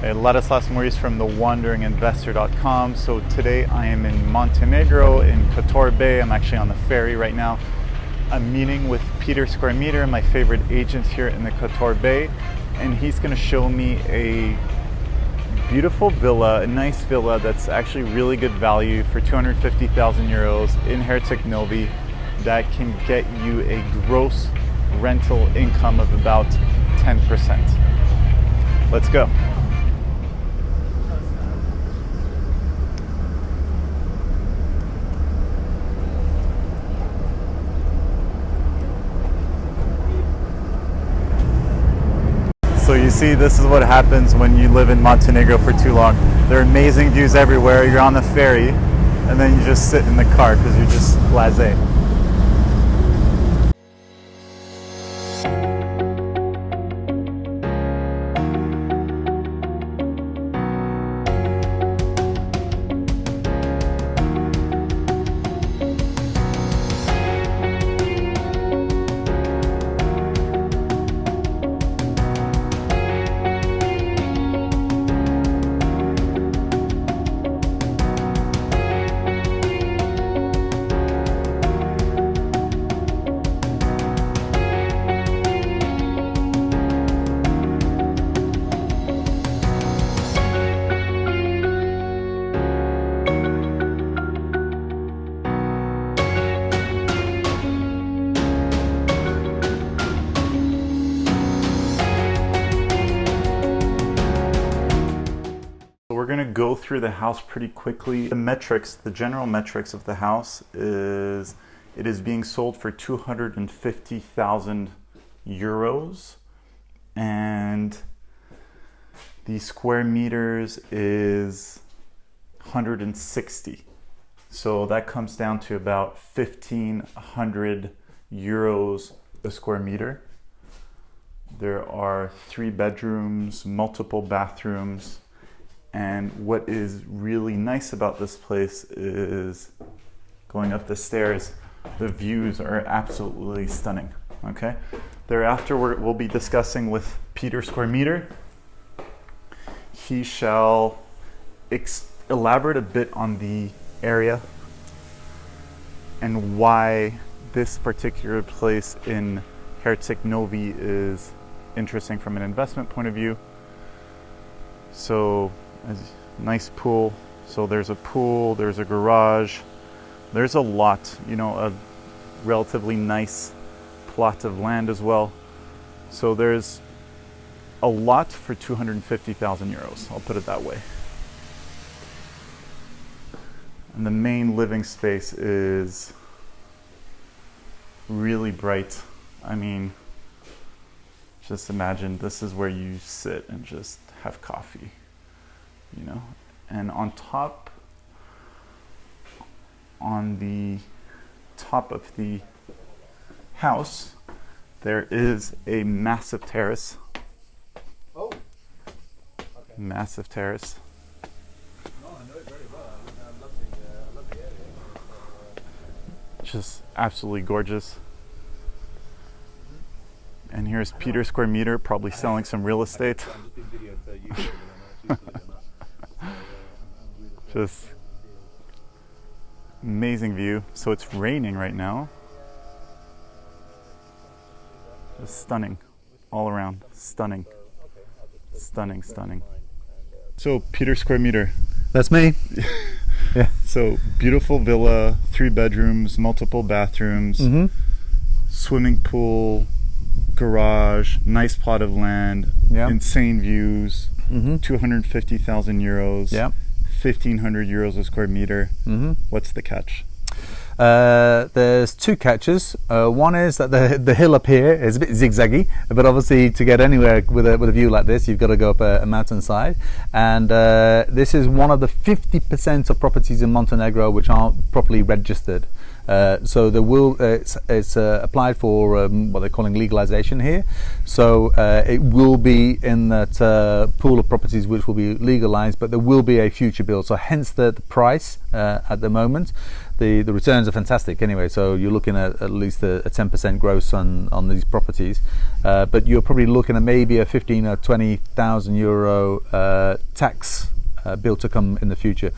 Hey, Ladislas Maurice from thewanderinginvestor.com. So today I am in Montenegro in Kotor Bay. I'm actually on the ferry right now. I'm meeting with Peter Square Meter, my favorite agent here in the Kotor Bay, and he's going to show me a beautiful villa, a nice villa that's actually really good value for 250,000 euros in Herceg Novi that can get you a gross rental income of about 10%. Let's go. So you see, this is what happens when you live in Montenegro for too long. There are amazing views everywhere. You're on the ferry, and then you just sit in the car because you're just blasé. Go through the house pretty quickly. The metrics, the general metrics of the house is it is being sold for 250,000 euros and the square meters is 160. So that comes down to about 1500 euros a square meter. There are three bedrooms, multiple bathrooms, and what is really nice about this place is going up the stairs, the views are absolutely stunning. Okay. Thereafter, we will be discussing with Peter Square Meter. He shall elaborate a bit on the area and why this particular place in Herceg Novi is interesting from an investment point of view. So nice pool. So there's a pool, there's a garage, there's a lot, you know, a relatively nice plot of land as well. So there's a lot for 250,000 euros, I'll put it that way. And the main living space is really bright. I mean, just imagine this is where you sit and just have coffee you know? And on top on the top of the house there is a massive terrace. Oh okay. massive terrace. No, I know it very well. I, love the, uh, I love the area. just absolutely gorgeous. And here's Peter Square Meter probably selling some real estate Just amazing view. So it's raining right now. Just stunning all around. Stunning. Stunning, stunning. So Peter Square Meter. That's me. yeah. So beautiful villa, three bedrooms, multiple bathrooms, mm -hmm. swimming pool, garage, nice plot of land, yep. insane views, mm -hmm. 250,000 euros. Yeah 1500 euros a square meter. Mm-hmm. What's the catch? Uh, there's two catches. Uh, one is that the the hill up here is a bit zigzaggy, but obviously to get anywhere with a with a view like this, you've got to go up a, a mountainside. And uh, this is one of the 50% of properties in Montenegro which aren't properly registered. Uh, so there will it's, it's uh, applied for um, what they're calling legalization here. So uh, it will be in that uh, pool of properties which will be legalized, but there will be a future bill. So hence the, the price uh, at the moment. The, the returns are fantastic anyway, so you're looking at at least a, a 10% gross on, on these properties, uh, but you're probably looking at maybe a 15 or 20,000 euro uh, tax uh, bill to come in the future.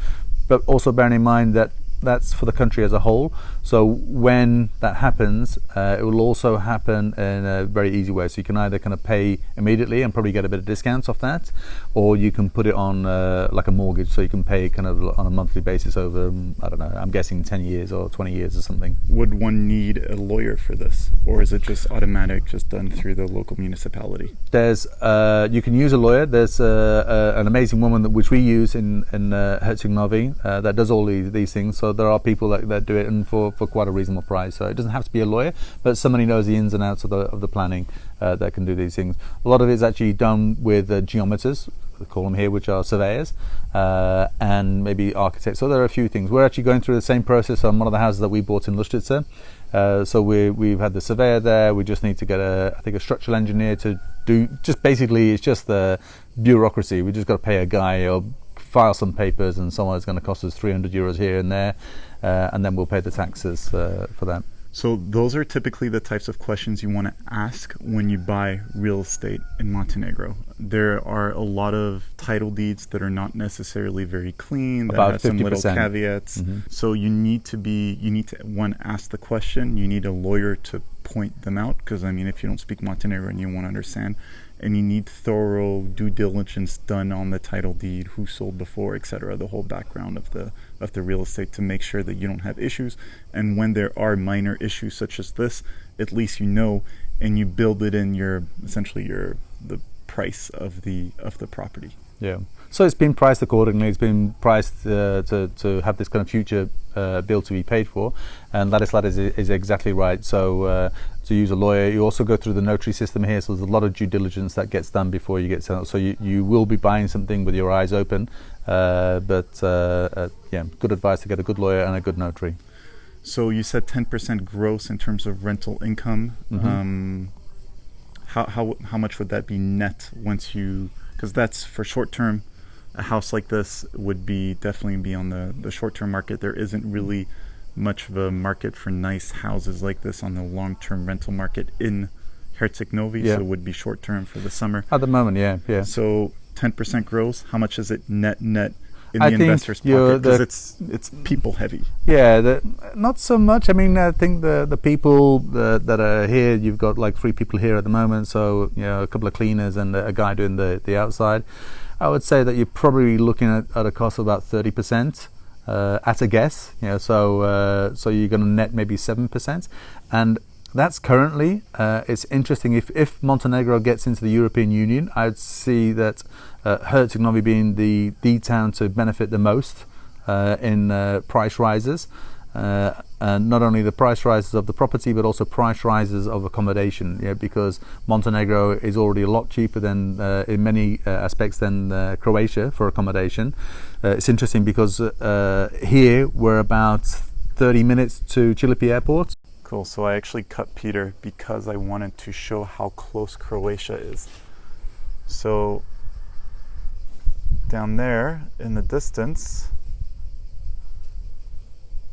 But also bearing in mind that that's for the country as a whole. So when that happens, uh, it will also happen in a very easy way. So you can either kind of pay immediately and probably get a bit of discounts off that, or you can put it on uh, like a mortgage. So you can pay kind of on a monthly basis over, um, I don't know, I'm guessing 10 years or 20 years or something. Would one need a lawyer for this, or is it just automatic, just done through the local municipality? There's, uh, you can use a lawyer. There's uh, uh, an amazing woman that, which we use in in uh, uh, that does all these, these things. So there are people that, that do it and for, for quite a reasonable price. So it doesn't have to be a lawyer, but somebody knows the ins and outs of the of the planning uh, that can do these things. A lot of it is actually done with uh, geometers. We call them here, which are surveyors uh, and maybe architects. So there are a few things. We're actually going through the same process on one of the houses that we bought in Lustice. Uh, so we, we've had the surveyor there. We just need to get a, I think, a structural engineer to do. Just basically, it's just the bureaucracy. We just got to pay a guy or file some papers, and someone is going to cost us 300 euros here and there, uh, and then we'll pay the taxes uh, for that. So those are typically the types of questions you want to ask when you buy real estate in Montenegro. There are a lot of title deeds that are not necessarily very clean, that About have some little 50%. caveats. So you need to be you need to one ask the question, you need a lawyer to point them out because I mean if you don't speak Montenegrin and you won't understand and you need thorough due diligence done on the title deed, who sold before, etc., the whole background of the of the real estate to make sure that you don't have issues. And when there are minor issues such as this, at least you know, and you build it in your essentially your the price of the of the property. Yeah. So it's been priced accordingly. It's been priced uh, to, to have this kind of future uh, bill to be paid for, and Ladislas is, is exactly right. So uh, to use a lawyer, you also go through the notary system here. So there's a lot of due diligence that gets done before you get sent. So you, you will be buying something with your eyes open, uh, but uh, uh, yeah, good advice to get a good lawyer and a good notary. So you said 10% gross in terms of rental income. Mhm. Um, how, how, how much would that be net once you, because that's for short term, a house like this would be definitely be on the, the short term market. There isn't really much of a market for nice houses like this on the long term rental market in Herceg Novi, Yeah. so it would be short term for the summer. At the moment, yeah, yeah. So 10% gross, how much is it net net in I the investor's pocket? Because it's, it's people heavy. Yeah, the, not so much. I mean, I think the the people that, that are here, you've got like three people here at the moment, so you know, a couple of cleaners and a guy doing the the outside. I would say that you're probably looking at, at a cost of about thirty percent uh, at a guess. You know, so uh, so you're going to net maybe seven percent, and that's currently. Uh, it's interesting if if Montenegro gets into the European Union, I'd see that uh, Herceg Novi being the the town to benefit the most uh, in uh, price rises. Uh, not only the price rises of the property, but also price rises of accommodation. Yeah, because Montenegro is already a lot cheaper than, uh, in many uh, aspects, than uh, Croatia for accommodation. Uh, it's interesting because uh, here we're about 30 minutes to Chilipi Airport. Cool. So I actually cut Peter because I wanted to show how close Croatia is. So down there in the distance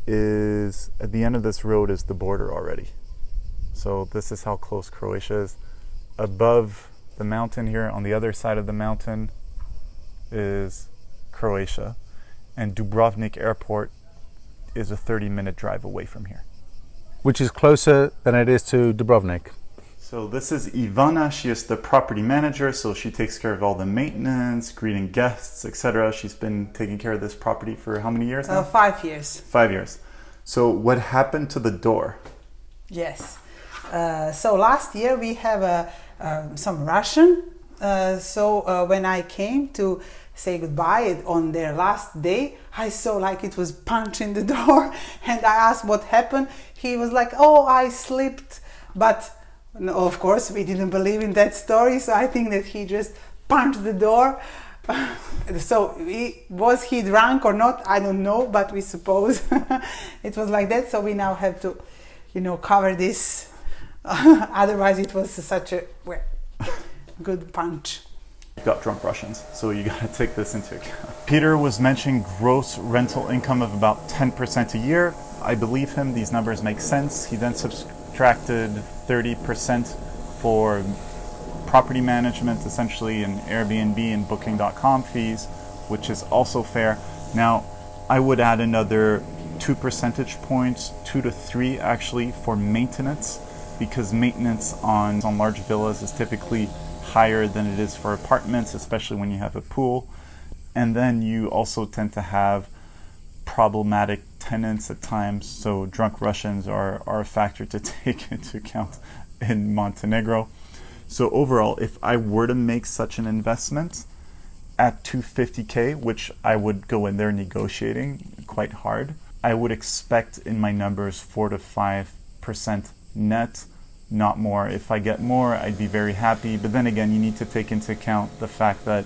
is at the end of this road is the border already. So this is how close Croatia is. Above the mountain here on the other side of the mountain is Croatia and Dubrovnik airport is a 30 minute drive away from here. which is closer than it is to Dubrovnik. So this is Ivana. She is the property manager, so she takes care of all the maintenance, greeting guests, etc. She's been taking care of this property for how many years now? Uh, five years. Five years. So what happened to the door? Yes. Uh, so last year we have uh, um, some Russian. Uh, so uh, when I came to say goodbye on their last day, I saw like it was punch in the door, and I asked what happened. He was like, "Oh, I slipped," but no, of course we didn't believe in that story. So I think that he just punched the door. so we, was he drunk or not? I don't know, but we suppose it was like that. So we now have to, you know, cover this. Otherwise, it was such a well, good punch. You've got drunk Russians, so you got to take this into account. Peter was mentioning gross rental income of about 10% a year. I believe him, these numbers make sense. He then subtracted 30% for property management, essentially in Airbnb and Booking.com fees, which is also fair. Now, I would add another two percentage points, two to three actually, for maintenance, because maintenance on, on large villas is typically higher than it is for apartments, especially when you have a pool. And then you also tend to have problematic tenants at times, so drunk Russians are, are a factor to take into account in Montenegro. So overall, if I were to make such an investment at 250k, which I would go in there negotiating quite hard, I would expect in my numbers 4 to 5% net, not more. If I get more, I'd be very happy. But then again, you need to take into account the fact that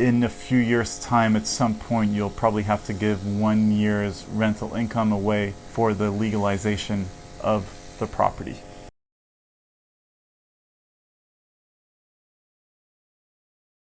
in a few years' time, at some point, you'll probably have to give one year's rental income away for the legalization of the property.